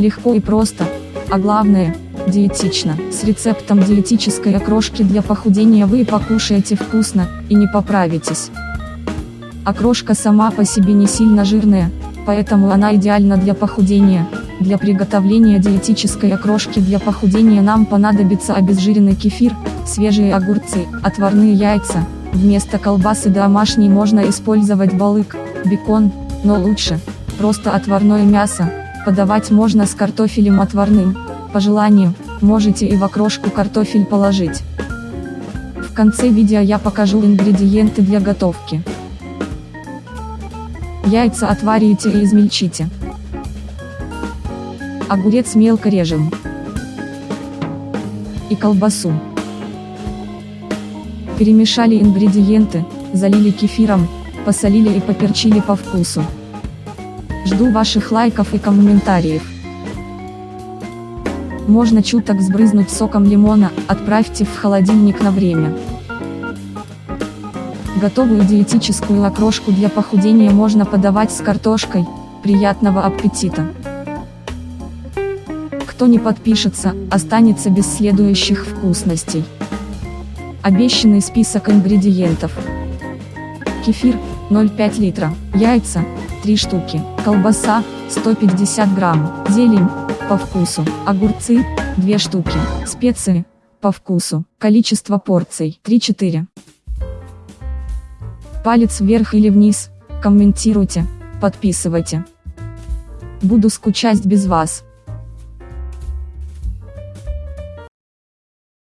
Легко и просто, а главное, диетично. С рецептом диетической окрошки для похудения вы покушаете вкусно, и не поправитесь. Окрошка сама по себе не сильно жирная, поэтому она идеальна для похудения. Для приготовления диетической окрошки для похудения нам понадобится обезжиренный кефир, свежие огурцы, отварные яйца. Вместо колбасы домашней можно использовать балык, бекон, но лучше, просто отварное мясо. Подавать можно с картофелем отварным. По желанию, можете и в окрошку картофель положить. В конце видео я покажу ингредиенты для готовки. Яйца отварите и измельчите. Огурец мелко режем. И колбасу. Перемешали ингредиенты, залили кефиром, посолили и поперчили по вкусу. Жду ваших лайков и комментариев. Можно чуток сбрызнуть соком лимона, отправьте в холодильник на время. Готовую диетическую окрошку для похудения можно подавать с картошкой. Приятного аппетита! Кто не подпишется, останется без следующих вкусностей. Обещанный список ингредиентов. Кефир, 0,5 литра, яйца, 3 штуки, колбаса, 150 грамм, зелень, по вкусу, огурцы, 2 штуки, специи, по вкусу, количество порций, 3-4. Палец вверх или вниз, комментируйте, подписывайте. Буду скучать без вас.